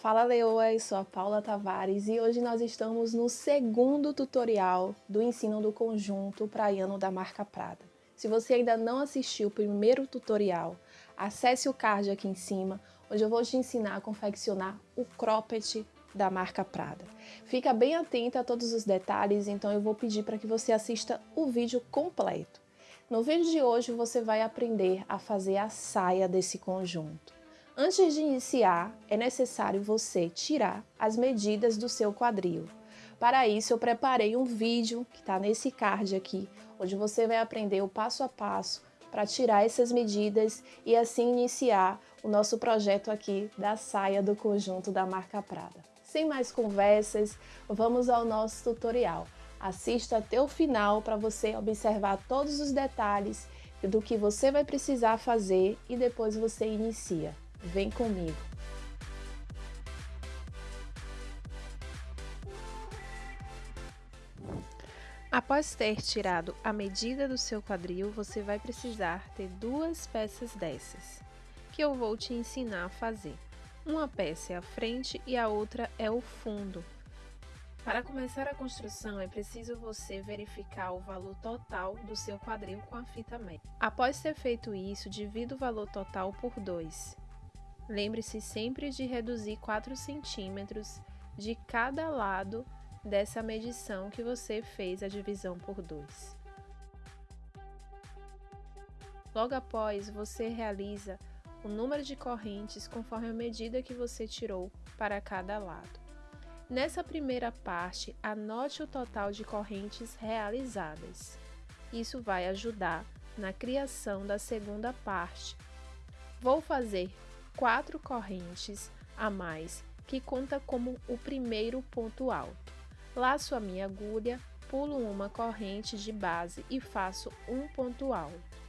Fala Leoas, sou a Paula Tavares e hoje nós estamos no segundo tutorial do ensino do conjunto praiano da marca Prada. Se você ainda não assistiu o primeiro tutorial, acesse o card aqui em cima, onde eu vou te ensinar a confeccionar o cropped da marca Prada. Fica bem atenta a todos os detalhes, então eu vou pedir para que você assista o vídeo completo. No vídeo de hoje você vai aprender a fazer a saia desse conjunto. Antes de iniciar, é necessário você tirar as medidas do seu quadril. Para isso, eu preparei um vídeo que está nesse card aqui, onde você vai aprender o passo a passo para tirar essas medidas e assim iniciar o nosso projeto aqui da saia do conjunto da marca Prada. Sem mais conversas, vamos ao nosso tutorial. Assista até o final para você observar todos os detalhes do que você vai precisar fazer e depois você inicia. Vem comigo! Após ter tirado a medida do seu quadril, você vai precisar ter duas peças dessas, que eu vou te ensinar a fazer. Uma peça é a frente e a outra é o fundo. Para começar a construção, é preciso você verificar o valor total do seu quadril com a fita métrica. Após ter feito isso, divida o valor total por 2. Lembre-se sempre de reduzir 4 centímetros de cada lado dessa medição que você fez a divisão por 2. Logo após, você realiza o número de correntes conforme a medida que você tirou para cada lado. Nessa primeira parte, anote o total de correntes realizadas. Isso vai ajudar na criação da segunda parte. Vou fazer quatro correntes a mais, que conta como o primeiro ponto alto. Laço a minha agulha, pulo uma corrente de base e faço um ponto alto.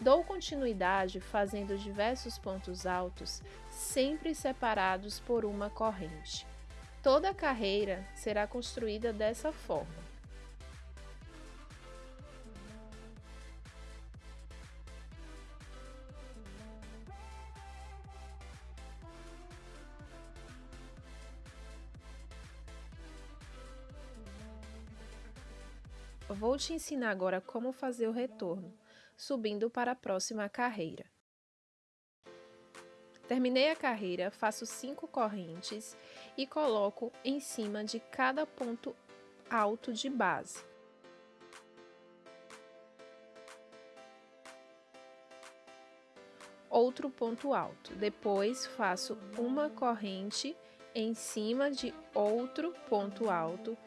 Dou continuidade fazendo diversos pontos altos, sempre separados por uma corrente. Toda a carreira será construída dessa forma. Vou te ensinar agora como fazer o retorno, subindo para a próxima carreira. Terminei a carreira, faço cinco correntes e coloco em cima de cada ponto alto de base. Outro ponto alto. Depois faço uma corrente em cima de outro ponto alto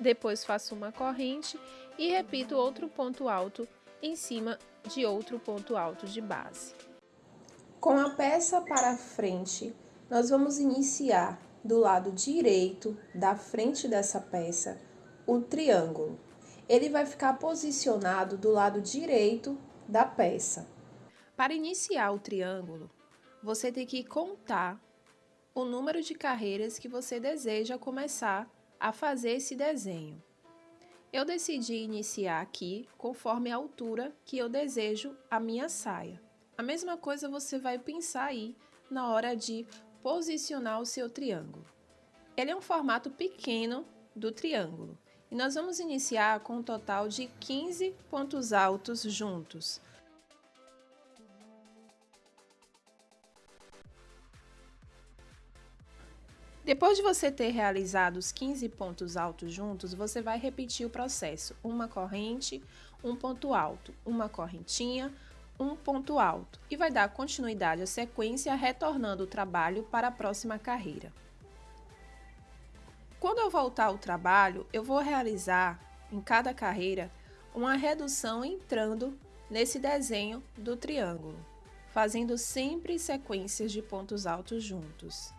Depois faço uma corrente e repito outro ponto alto em cima de outro ponto alto de base. Com a peça para frente, nós vamos iniciar do lado direito da frente dessa peça o triângulo. Ele vai ficar posicionado do lado direito da peça. Para iniciar o triângulo, você tem que contar o número de carreiras que você deseja começar a fazer esse desenho. Eu decidi iniciar aqui conforme a altura que eu desejo a minha saia. A mesma coisa você vai pensar aí na hora de posicionar o seu triângulo. Ele é um formato pequeno do triângulo e nós vamos iniciar com um total de 15 pontos altos juntos. Depois de você ter realizado os 15 pontos altos juntos, você vai repetir o processo. Uma corrente, um ponto alto, uma correntinha, um ponto alto. E vai dar continuidade à sequência, retornando o trabalho para a próxima carreira. Quando eu voltar ao trabalho, eu vou realizar, em cada carreira, uma redução entrando nesse desenho do triângulo, fazendo sempre sequências de pontos altos juntos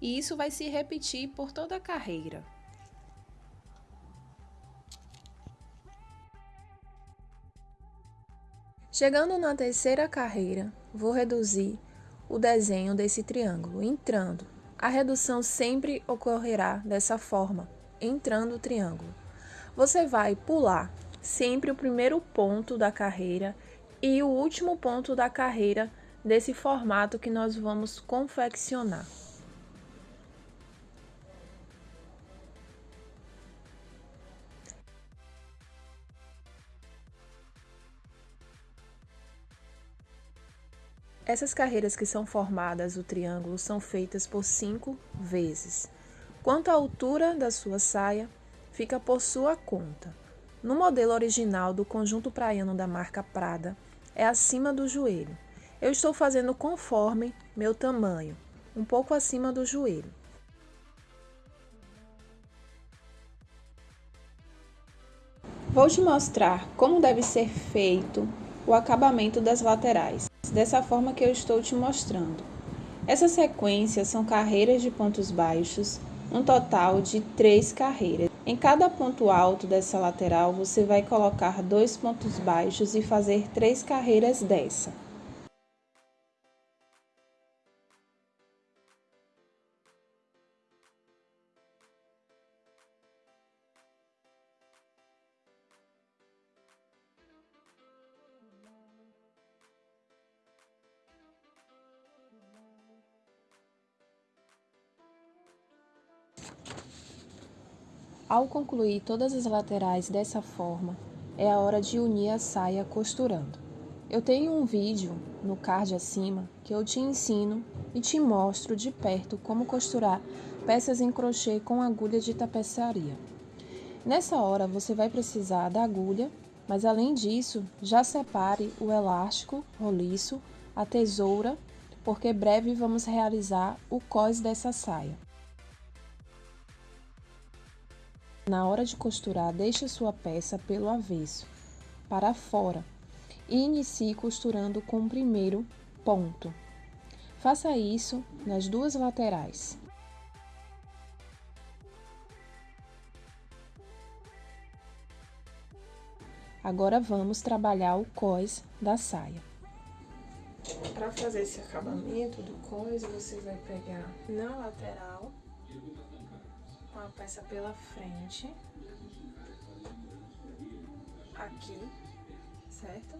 e isso vai se repetir por toda a carreira. Chegando na terceira carreira, vou reduzir o desenho desse triângulo, entrando A redução sempre ocorrerá dessa forma, entrando o triângulo. Você vai pular sempre o primeiro ponto da carreira e o último ponto da carreira desse formato que nós vamos confeccionar. Essas carreiras que são formadas o triângulo são feitas por cinco vezes. Quanto à altura da sua saia, fica por sua conta. No modelo original do conjunto praiano da marca Prada, é acima do joelho. Eu estou fazendo conforme meu tamanho, um pouco acima do joelho. Vou te mostrar como deve ser feito o acabamento das laterais dessa forma que eu estou te mostrando. Essa sequência são carreiras de pontos baixos, um total de três carreiras. Em cada ponto alto dessa lateral, você vai colocar dois pontos baixos e fazer três carreiras dessa. Ao concluir todas as laterais dessa forma, é a hora de unir a saia costurando. Eu tenho um vídeo no card acima que eu te ensino e te mostro de perto como costurar peças em crochê com agulha de tapeçaria. Nessa hora você vai precisar da agulha, mas além disso, já separe o elástico roliço, a tesoura, porque breve vamos realizar o cós dessa saia. Na hora de costurar, deixe sua peça pelo avesso, para fora, e inicie costurando com o primeiro ponto. Faça isso nas duas laterais. Agora vamos trabalhar o cós da saia. Para fazer esse acabamento do cós, você vai pegar na lateral com a peça pela frente, aqui, certo?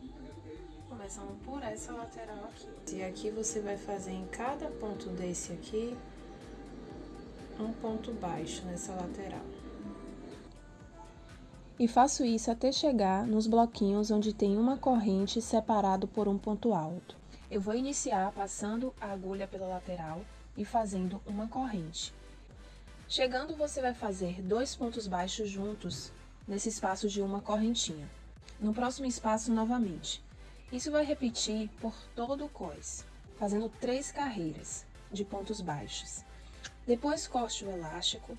Começando por essa lateral aqui. E aqui você vai fazer em cada ponto desse aqui, um ponto baixo nessa lateral. E faço isso até chegar nos bloquinhos onde tem uma corrente separado por um ponto alto. Eu vou iniciar passando a agulha pela lateral e fazendo uma corrente. Chegando, você vai fazer dois pontos baixos juntos nesse espaço de uma correntinha. No próximo espaço, novamente. Isso vai repetir por todo o cós, fazendo três carreiras de pontos baixos. Depois, corte o elástico.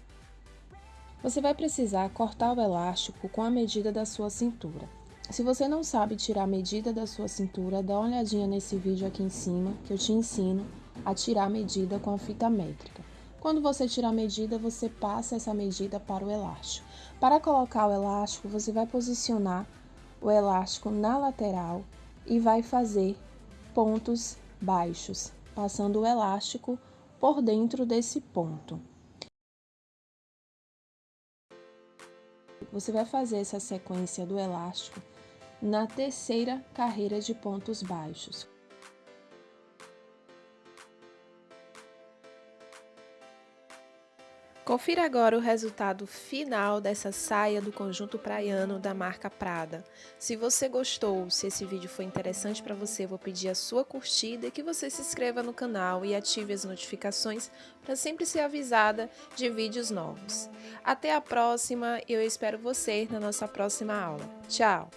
Você vai precisar cortar o elástico com a medida da sua cintura. Se você não sabe tirar a medida da sua cintura, dá uma olhadinha nesse vídeo aqui em cima, que eu te ensino a tirar a medida com a fita métrica. Quando você tira a medida, você passa essa medida para o elástico. Para colocar o elástico, você vai posicionar o elástico na lateral e vai fazer pontos baixos, passando o elástico por dentro desse ponto. Você vai fazer essa sequência do elástico na terceira carreira de pontos baixos. Confira agora o resultado final dessa saia do conjunto praiano da marca Prada. Se você gostou, se esse vídeo foi interessante para você, vou pedir a sua curtida e que você se inscreva no canal e ative as notificações para sempre ser avisada de vídeos novos. Até a próxima eu espero você na nossa próxima aula. Tchau!